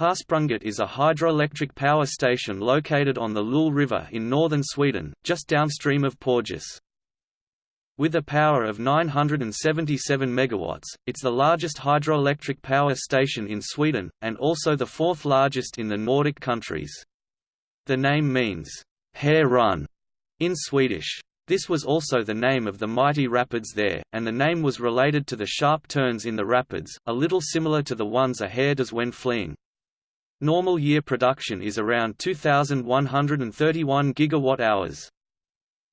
Harsprånget is a hydroelectric power station located on the Lule River in northern Sweden, just downstream of Porjus. With a power of 977 megawatts, it's the largest hydroelectric power station in Sweden, and also the fourth largest in the Nordic countries. The name means, hare run, in Swedish. This was also the name of the mighty rapids there, and the name was related to the sharp turns in the rapids, a little similar to the ones a hare does when fleeing. Normal year production is around 2,131 gigawatt-hours.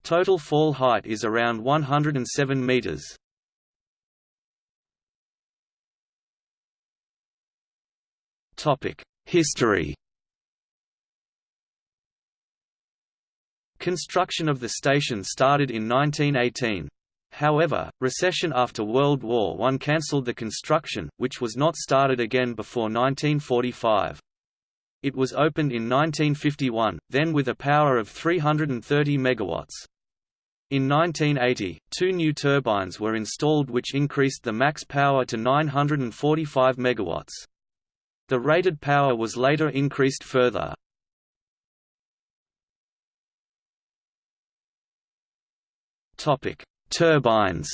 Total fall height is around 107 meters. History Construction of the station started in 1918. However, recession after World War I cancelled the construction, which was not started again before 1945. It was opened in 1951, then with a power of 330 megawatts. In 1980, two new turbines were installed which increased the max power to 945 megawatts. The rated power was later increased further. Turbines.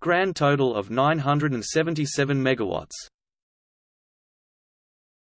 Grand total of 977 megawatts.